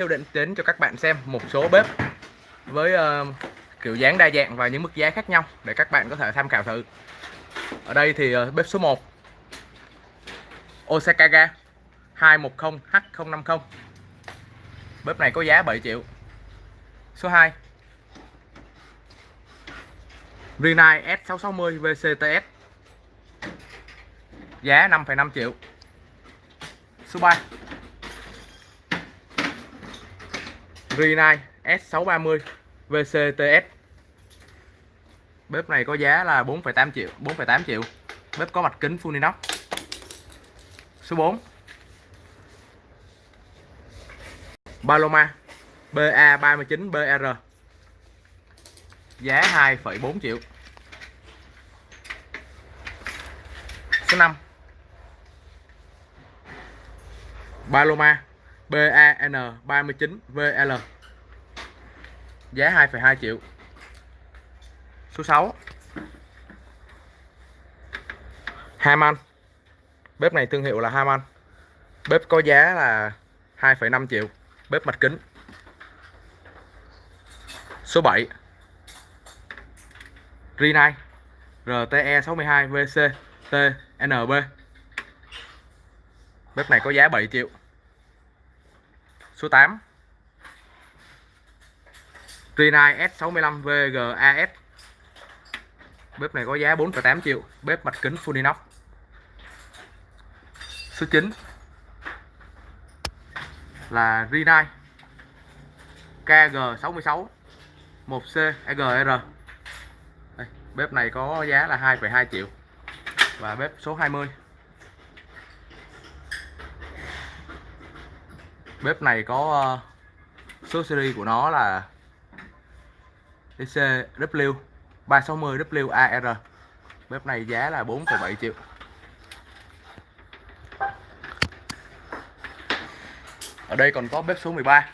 Theo định đến cho các bạn xem một số bếp với uh, kiểu dáng đa dạng và những mức giá khác nhau để các bạn có thể tham khảo thử. Ở đây thì uh, bếp số 1 Osakaga 210H050 Bếp này có giá 7 triệu. Số 2 Rinnai S660 VCTS Giá 5,5 triệu. Số 3 Rinnai S630 VCTS Bếp này có giá là 4,8 triệu 4,8 triệu. Bếp có mặt kính full inox. Số 4 Paloma BA39BR Giá 2,4 triệu. Số 5 Paloma BAN39VL Giá 2,2 triệu. Số 6 Haman Bếp này thương hiệu là Haman Bếp có giá là 2,5 triệu. Bếp mặt kính. Số 7 Rinai RTE 62 VC TNB Bếp này có giá 7 triệu. Số 8 Rinnai S65 VGAS Bếp này có giá 4,8 triệu. Bếp mặt kính full inox. Số 9 là Rinnai KG66 1C EGR Đây, Bếp này có giá là 2,2 triệu. Và bếp số 20 Bếp này có ờ, số series của nó là ECW 360 WAR Bếp này giá là 4,7 triệu. Ở đây còn có bếp số 13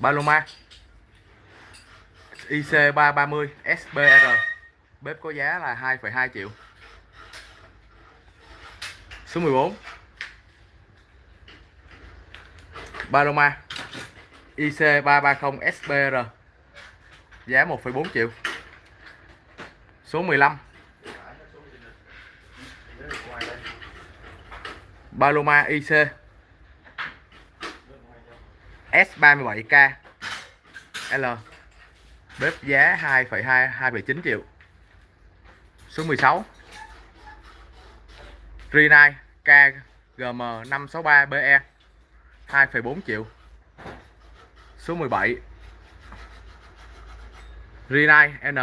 Paloma. IC330 SBR Bếp có giá là 2,2 triệu. Số 14 Paloma IC330 SBR Giá 1,4 triệu. Số 15 Paloma IC S37K L. Bếp giá 2,2 2,9 triệu. Số 16 Rinnai KGM 563BE 2,4 triệu. Số 17 Rinnai N.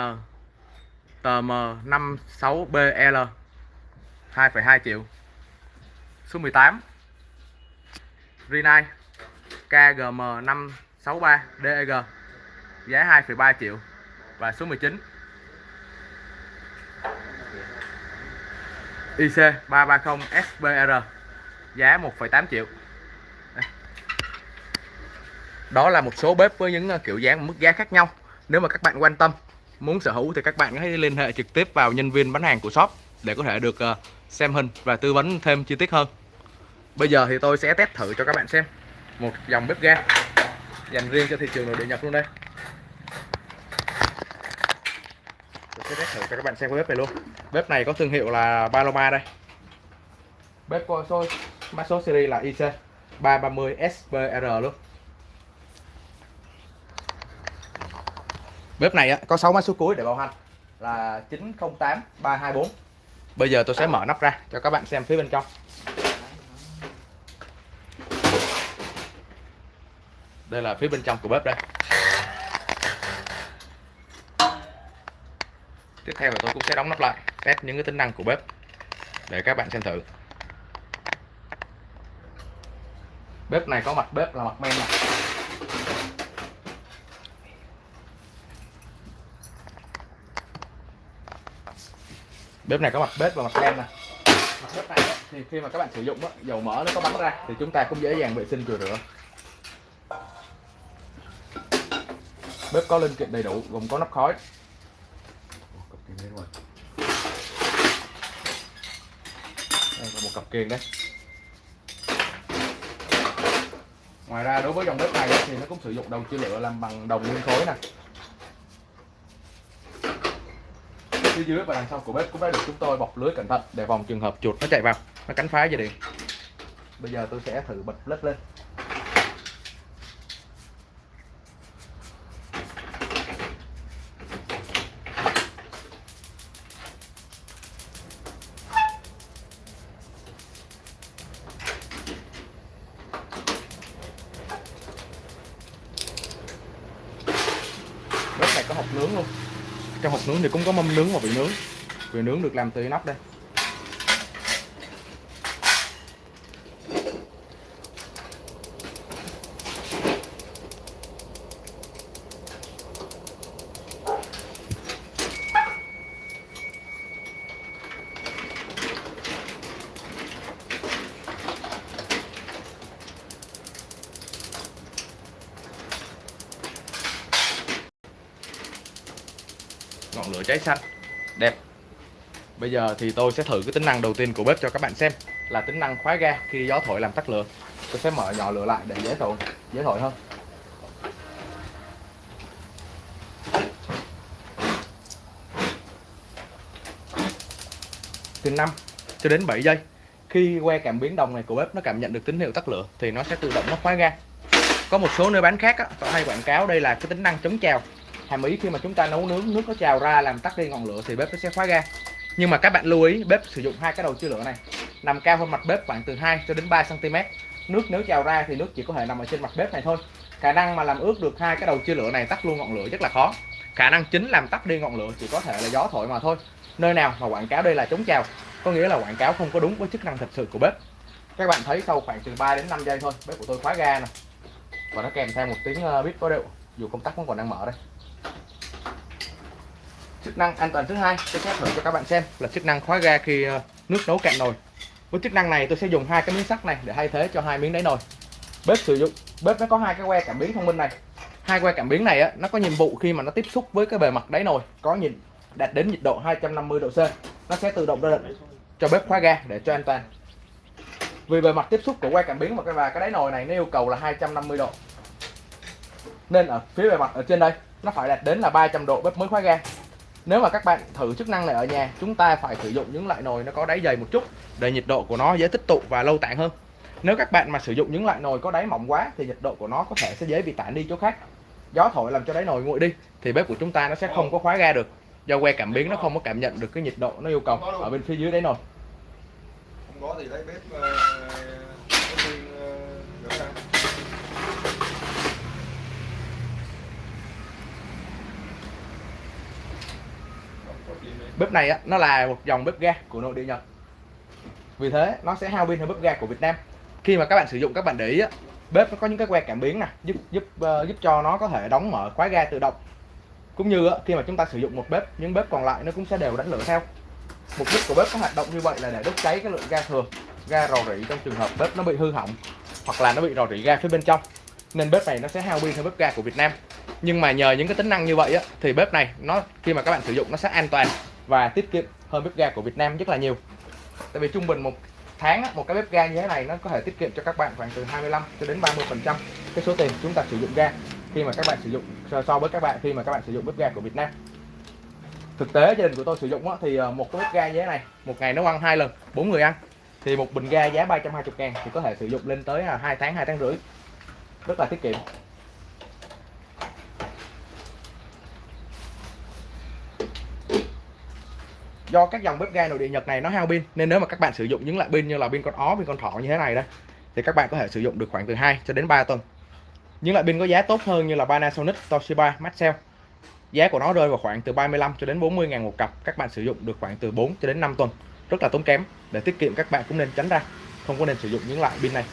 TM 56BL 2,2 triệu. Số 18 Rinnai KGM 563 DEG giá 2,3 triệu. Và số 19 IC 330 SBR giá 1,8 triệu đó là một số bếp với những ờ, kiểu dáng, mức giá khác nhau. Nếu mà các bạn quan tâm, muốn sở hữu thì các bạn hãy liên hệ trực tiếp vào nhân viên bán hàng của shop để có thể được ờ, xem hình và tư vấn thêm chi tiết hơn. Bây giờ thì tôi sẽ test thử cho các bạn xem. Một dòng bếp ga dành riêng cho thị trường nội địa nhập luôn đây. Tôi sẽ test thử cho các bạn xem cái bếp này luôn. Bếp này có thương hiệu là Paloma đây. Bếp có số mã số series là IC 330 SBR luôn. Bếp này có 6 mã số cuối để bảo hành. Là 908 324 bây giờ tôi sẽ mở nắp ra cho các bạn xem phía bên trong. Đây là phía bên trong của bếp đây. Tiếp theo là tôi cũng sẽ đóng nắp lại, test những cái tính năng của bếp để các bạn xem thử. Bếp này có mặt bếp là mặt men này bếp này có mặt bếp và mặt men nè. Mặt bếp này thì khi mà các bạn sử dụng dầu mỡ nó có bắn ra thì chúng ta cũng dễ dàng vệ sinh rửa rửa. Bếp có linh kiện đầy đủ, gồm có nắp khói. Đây là một cặp kiềng đấy ngoài ra đối với dòng bếp này thì nó cũng sử dụng đầu chia lửa làm bằng đồng nguyên khối nè. Phía dưới và đằng sau của bếp cũng đã được chúng tôi bọc lưới cẩn thận để phòng trường hợp chuột nó chạy vào, nó cắn phá dây điện. Bây giờ tôi sẽ thử bật bếp lên bếp này có hộp nướng luôn trong hộp nướng thì cũng có mâm nướng và vị nướng. Vị nướng được làm từ inox đây. Cháy xanh. Đẹp. Bây giờ thì tôi sẽ thử cái tính năng đầu tiên của bếp cho các bạn xem là tính năng khóa ga khi gió thổi làm tắt lửa. Tôi sẽ mở nhỏ lửa lại để dễ thổi dễ thổi hơn. Từ 5 cho đến 7 giây. Khi que cảm biến đồng này của bếp nó cảm nhận được tín hiệu tắt lửa thì nó sẽ tự động nó khóa ga. Có một số nơi bán khác á, hay quảng cáo đây là cái tính năng chống trào hàm ý khi mà chúng ta nấu nướng, nước nó trào ra làm tắt đi ngọn lửa thì bếp nó sẽ khóa ga. Nhưng mà các bạn lưu ý, bếp sử dụng hai cái đầu chia lửa này. Nằm cao hơn mặt bếp khoảng từ 2 cho đến 3 cm nước nếu trào ra thì nước chỉ có thể nằm ở trên mặt bếp này thôi. Khả năng mà làm ướt được hai cái đầu chia lửa này tắt luôn ngọn lửa rất là khó. Khả năng chính làm tắt đi ngọn lửa chỉ có thể là gió thổi mà thôi. Nơi nào mà quảng cáo đây là chống trào, có nghĩa là quảng cáo không có đúng với chức năng thật sự của bếp. Các bạn thấy sau khoảng từ 3 đến 5 giây thôi, bếp của tôi khóa ga nè. Và nó kèm theo một tiếng ờ, bíp bếp có điệu. Dù công tắc vẫn còn đang mở đây chức năng an toàn thứ hai, tôi sẽ thử cho các bạn xem là chức năng khóa ga khi ờ, nước nấu cạn nồi. Với chức năng này, tôi sẽ dùng hai cái miếng sắt này để thay thế cho hai miếng đáy nồi. Bếp sử dụng, bếp nó có hai cái que cảm biến thông minh này. Hai que cảm biến này á, nó có nhiệm vụ khi mà nó tiếp xúc với cái bề mặt đáy nồi có nhìn, đạt đến nhiệt độ 250 độ C, nó sẽ tự động ra lệnh cho bếp khóa ga để cho an toàn. Vì bề mặt tiếp xúc của que cảm biến và cái và cái đáy nồi này nó yêu cầu là 250 độ. Nên ở phía bề mặt ở trên đây nó phải đạt đến là 300 độ bếp mới khóa ga. Nếu mà các bạn thử chức năng này ở nhà chúng ta phải sử dụng những loại nồi nó có đáy dày một chút để nhiệt độ của nó dễ tích tụ và lâu tản hơn. Nếu các bạn mà sử dụng những loại nồi có đáy mỏng quá thì nhiệt độ của nó có thể sẽ dễ bị tản đi chỗ khác. Gió thổi làm cho đáy nồi nguội đi thì bếp của chúng ta nó sẽ không có khóa ga được. Do que cảm biến nó không có cảm nhận được cái nhiệt độ nó yêu cầu ở bên phía dưới đáy nồi. Không có thì lấy bếp uh, có nguyên uh, rửa ra Không có gì nữa bếp này á, nó là một dòng bếp ga của nội địa Nhật. Vì thế nó sẽ hao pin hơn bếp ga của Việt Nam. Khi mà các bạn sử dụng các bạn để ý á, bếp nó có những cái que cảm biến nè giúp giúp uh, giúp cho nó có thể đóng mở khóa ga tự động. Cũng như á, khi mà chúng ta sử dụng một bếp những bếp còn lại nó cũng sẽ đều đánh lửa theo. Mục đích của bếp có hoạt động như vậy là để đốt cháy cái lượng ga thừa ga rò rỉ trong trường hợp bếp nó bị hư hỏng hoặc là nó bị rò rỉ ga phía bên trong. Nên bếp này nó sẽ hao pin hơn bếp ga của Việt Nam. Nhưng mà nhờ những cái tính năng như vậy á, thì bếp này nó khi mà các bạn sử dụng nó sẽ an toàn và tiết kiệm hơn bếp ga của Việt Nam rất là nhiều. Tại vì trung bình một tháng một cái bếp ga như thế này nó có thể tiết kiệm cho các bạn khoảng từ 25 cho đến 30 phần trăm cái số tiền chúng ta sử dụng ga khi mà các bạn sử dụng so, với các bạn khi mà các bạn sử dụng bếp ga của Việt Nam. Thực tế gia đình của tôi sử dụng thì ờ, một cái bếp ga như thế này một ngày nấu ăn hai lần bốn người ăn thì một bình ga giá 320 ngàn thì có thể sử dụng lên tới là hai tháng hai tháng rưỡi. Rất là tiết kiệm. Do các dòng bếp ga nội địa Nhật này nó hao pin nên nếu mà các bạn sử dụng những loại pin như là pin con ó, pin con thỏ như thế này đây thì các bạn có thể sử dụng được khoảng từ 2 cho đến 3 tuần. Những loại pin có giá tốt hơn như là Panasonic, Toshiba, Maxell. Giá của nó rơi vào khoảng từ 35 cho đến 40 ngàn một cặp. Các bạn sử dụng được khoảng từ 4 cho đến 5 tuần. Rất là tốn kém. Để tiết kiệm các bạn cũng nên tránh ra. Không có nên sử dụng những loại pin này.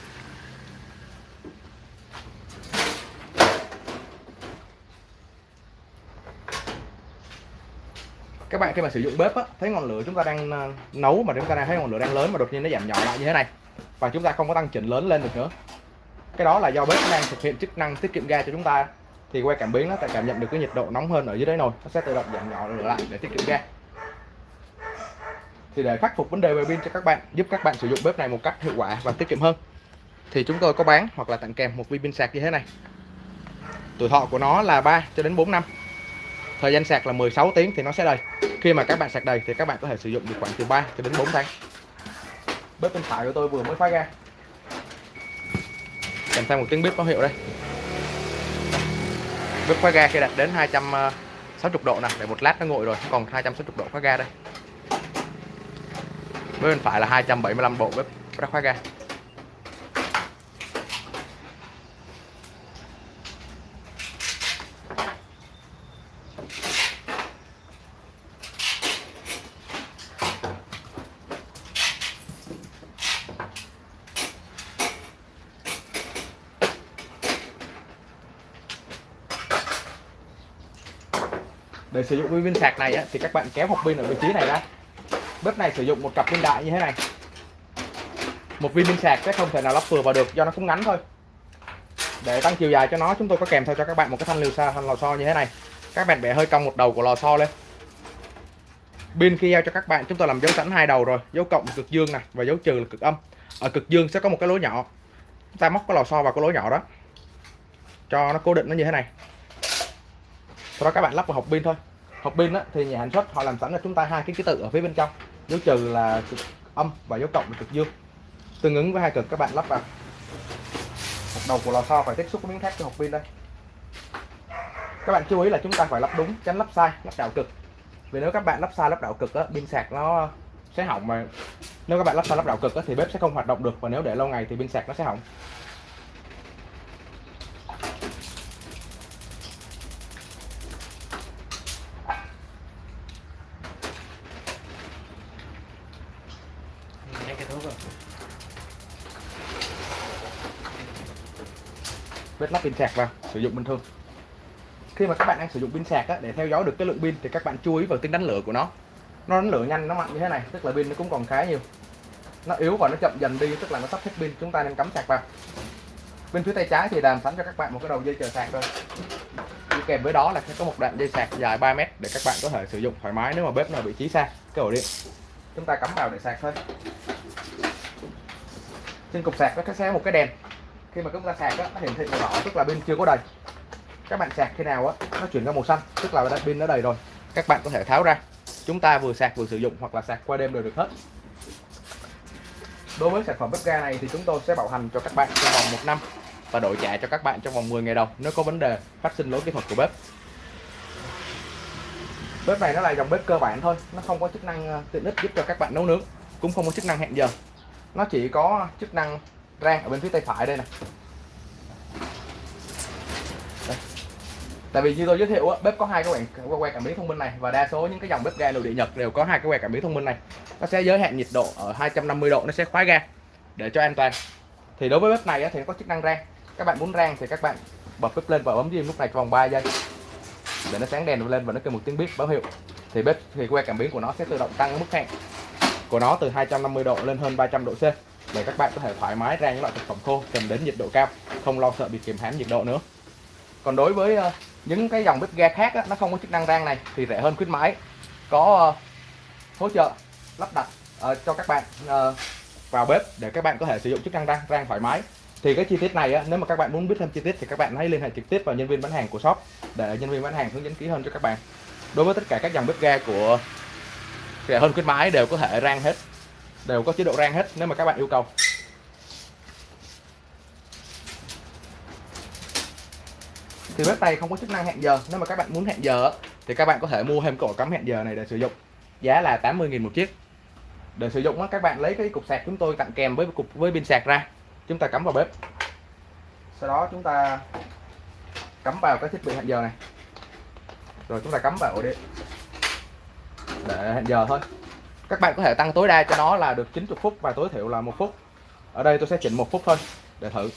Các bạn khi mà sử dụng bếp á, thấy ngọn lửa chúng ta đang ờ, nấu mà chúng ta đang thấy ngọn lửa đang lớn mà đột nhiên nó giảm nhỏ lại như thế này. Và chúng ta không có tăng chỉnh lớn lên được nữa. Cái đó là do bếp đang thực hiện chức năng tiết kiệm ga cho chúng ta. Thì que cảm biến nó sẽ cảm nhận được cái nhiệt độ nóng hơn ở dưới đáy nồi. Nó sẽ tự động giảm nhỏ lửa lại để tiết kiệm ga. Thì để khắc phục vấn đề về pin cho các bạn giúp các bạn sử dụng bếp này một cách hiệu quả và tiết kiệm hơn thì chúng tôi có bán hoặc là tặng kèm một viên pin sạc như thế này. Tuổi thọ của nó là 3 cho đến 4 năm thời gian sạc là 16 tiếng thì nó sẽ đầy. Khi mà các bạn sạc đầy thì các bạn có thể sử dụng được khoảng từ 3 cho đến 4 tháng. Bếp bên phải của tôi vừa mới phá ra. Kèm theo một tiếng bếp báo hiệu đây? Bếp khóa ga khi đạt đến 260 độ nè, để một lát nó nguội rồi, còn 260 độ khóa ga đây. Bếp bên phải là 275 độ bếp đã khóa ga. Để sử dụng cái viên sạc này á, thì các bạn kéo hộp pin ở vị trí này ra. Bếp này sử dụng một cặp pin đại như thế này. Một viên pin sạc sẽ không thể nào lắp vừa vào được do nó cũng ngắn thôi. Để tăng chiều dài cho nó chúng tôi có kèm theo cho các bạn một cái thanh liều xa thanh lò xo như thế này. Các bạn bẻ hơi cong một đầu của lò xo lên. Pin khi giao cho các bạn chúng tôi làm dấu sẵn hai đầu rồi. Dấu cộng là cực dương này và dấu trừ là cực âm. Ở cực dương sẽ có một cái lỗ nhỏ. Chúng ta móc cái lò xo vào cái lỗ nhỏ đó. Cho nó cố định nó như thế này sau đó các bạn lắp vào hộp pin thôi. Hộp pin á, thì nhà sản xuất họ làm sẵn cho chúng ta hai cái ký tự ở phía bên trong. Dấu trừ là cực âm và dấu cộng là cực dương. Tương ứng với hai cực các bạn lắp vào. Một đầu của lò xo phải tiếp xúc với miếng thép cho hộp pin đây. Các bạn chú ý là chúng ta phải lắp đúng tránh lắp sai lắp đảo cực. Vì nếu các bạn lắp sai lắp đảo cực á, pin sạc nó sẽ hỏng mà nếu các bạn lắp sai lắp đảo cực á, thì bếp sẽ không hoạt động được. Và nếu để lâu ngày thì pin sạc nó sẽ hỏng. Bếp lắp pin sạc vào sử dụng bình thường. Khi mà các bạn đang sử dụng pin sạc á, để theo dõi được cái lượng pin thì các bạn chú ý vào tính đánh lửa của nó. Nó đánh lửa nhanh nó mạnh như thế này tức là pin nó cũng còn khá nhiều. Nó yếu và nó chậm dần đi tức là nó sắp hết pin chúng ta nên cắm sạc vào. Bên phía tay trái thì làm sẵn cho các bạn một cái đầu dây chờ sạc thôi. Đi kèm với đó là sẽ có một đoạn dây sạc dài 3 mét để các bạn có thể sử dụng thoải mái nếu mà bếp nào vị trí xa cái ổ điện. Chúng ta cắm vào để sạc thôi. Trên cục sạc nó sẽ có một cái đèn khi mà chúng ta sạc á, nó hiển thị màu đỏ tức là pin chưa có đầy. Các bạn sạc khi nào á nó chuyển ra màu xanh tức là pin nó đầy rồi. Các bạn có thể tháo ra. Chúng ta vừa sạc vừa sử dụng hoặc là sạc qua đêm đều được hết. Đối với sản phẩm bếp ga này thì chúng tôi sẽ bảo hành cho các bạn trong vòng một năm và đổi trả cho các bạn trong vòng 10 ngày đầu nếu có vấn đề phát sinh lỗi kỹ thuật của bếp. Bếp này nó là dòng bếp cơ bản thôi nó không có chức năng ờ, tiện ích giúp cho các bạn nấu nướng cũng không có chức năng hẹn giờ. Nó chỉ có chức năng rang ở bên phía tay phải đây nè. Đây. tại vì như tôi giới thiệu á, bếp có hai cái quẹt que cảm biến thông minh này và đa số những cái dòng bếp ga nội địa nhật đều có hai cái que cảm biến thông minh này. Nó sẽ giới hạn nhiệt độ ở 250 độ nó sẽ khóa ga để cho an toàn. Thì đối với bếp này á, thì nó có chức năng rang. Các bạn muốn rang thì các bạn bật bếp lên và bấm diêm lúc này trong vòng 3 giây. Để nó sáng đèn lên và nó kêu một tiếng bếp báo hiệu. Thì bếp thì que cảm biến của nó sẽ tự động tăng mức hẹn của nó từ 250 độ lên hơn 300 độ C để các bạn có thể thoải mái rang những loại thực phẩm khô cần đến nhiệt độ cao không lo sợ bị kìm hãm nhiệt độ nữa. Còn đối với ờ, những cái dòng bếp ga khác á, nó không có chức năng rang này thì rẻ hơn khuyến mãi. Có ờ, hỗ trợ lắp đặt ờ, cho các bạn vào bếp để các bạn có thể sử dụng chức năng rang rang thoải mái. Thì cái chi tiết này á, nếu mà các bạn muốn biết thêm chi tiết thì các bạn hãy liên hệ trực tiếp vào nhân viên bán hàng của shop để nhân viên bán hàng hướng dẫn kỹ hơn cho các bạn. Đối với tất cả các dòng bếp ga của rẻ hơn khuyến mãi đều có thể rang hết đều có chế độ rang hết, nếu mà các bạn yêu cầu. Thì bếp này không có chức năng hẹn giờ. Nếu mà các bạn muốn hẹn giờ thì các bạn có thể mua thêm cái ổ cắm hẹn giờ này để sử dụng. Giá là 80.000 một chiếc. Để sử dụng các bạn lấy cái cục sạc chúng tôi tặng kèm với cục, với pin sạc ra. Chúng ta cắm vào bếp. Sau đó chúng ta cắm vào cái thiết bị hẹn giờ này. Rồi chúng ta cắm vào ổ điện. Để hẹn giờ thôi các bạn có thể tăng tối đa cho nó là được 90 phút và tối thiểu là một phút. Ở đây tôi sẽ chỉnh một phút thôi, để thử.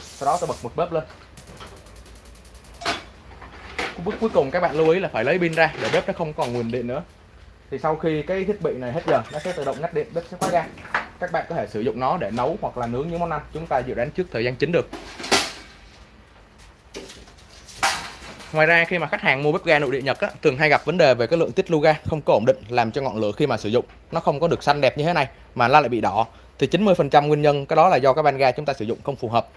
Sau đó tôi bật một bếp lên. Bước cuối cùng các bạn lưu ý là phải lấy pin ra để bếp nó không còn nguồn điện nữa. Thì sau khi cái thiết bị này hết giờ, nó sẽ tự động ngắt điện, bếp sẽ khóa ra các bạn có thể sử dụng nó để nấu hoặc là nướng những món ăn chúng ta dự đoán trước thời gian chính được. Ngoài ra khi mà khách hàng mua bếp ga nội địa Nhật á, thường hay gặp vấn đề về cái lượng tiết lưu ga không có ổn định làm cho ngọn lửa khi mà sử dụng nó không có được xanh đẹp như thế này mà nó lại bị đỏ. Thì 90% nguyên nhân cái đó là do cái van ga chúng ta sử dụng không phù hợp.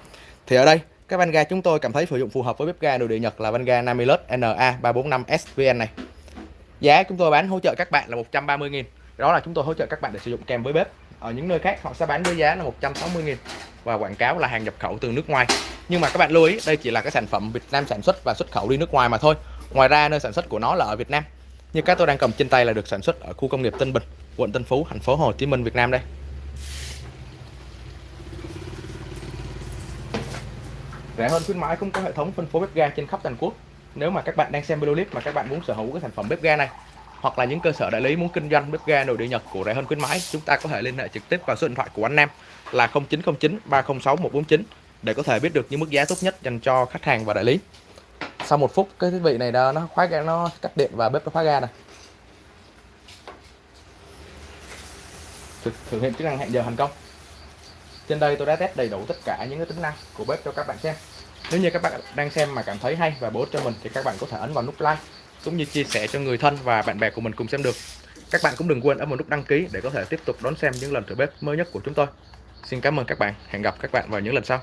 Thì ở đây cái van ga chúng tôi cảm thấy sử dụng phù hợp với bếp ga nội địa Nhật là van ga Namilus NA345 SVN này. Giá chúng tôi bán hỗ trợ các bạn là 130 000 đó là chúng tôi hỗ trợ các bạn để sử dụng kèm với bếp ở những nơi khác, họ sẽ bán với giá là 160 000 và quảng cáo là hàng nhập khẩu từ nước ngoài. Nhưng mà các bạn lưu ý, đây chỉ là cái sản phẩm Việt Nam sản xuất và xuất khẩu đi nước ngoài mà thôi. Ngoài ra, nơi sản xuất của nó là ở Việt Nam. Như các tôi đang cầm trên tay là được sản xuất ở khu công nghiệp Tân Bình, quận Tân Phú, thành phố Hồ Chí Minh, Việt Nam đây. Rẻ hơn khuyến mãi cũng có hệ thống phân phối bếp ga trên khắp toàn quốc. Nếu mà các bạn đang xem video clip mà các bạn muốn sở hữu cái sản phẩm bếp ga này hoặc là những cơ sở đại lý muốn kinh doanh bếp ga nội địa Nhật của rẻ hơn khuyến mãi chúng ta có thể liên hệ trực tiếp vào số điện thoại của anh Nam là 0909 306 149 để có thể biết được những mức giá tốt nhất dành cho khách hàng và đại lý. Sau một phút cái thiết bị này đó, nó khóa ga nó cắt điện và bếp nó khóa ga này thực, thực hiện chức năng hẹn giờ thành công. Trên đây tôi đã test đầy đủ tất cả những cái tính năng của bếp cho các bạn xem. Nếu như các bạn đang xem mà cảm thấy hay và bổ ích cho mình thì các bạn có thể ấn vào nút like cũng như chia sẻ cho người thân và bạn bè của mình cùng xem được. Các bạn cũng đừng quên ấn vào nút đăng ký để có thể tiếp tục đón xem những lần thử bếp mới nhất của chúng tôi. Xin cảm ơn các bạn. Hẹn gặp các bạn vào những lần sau.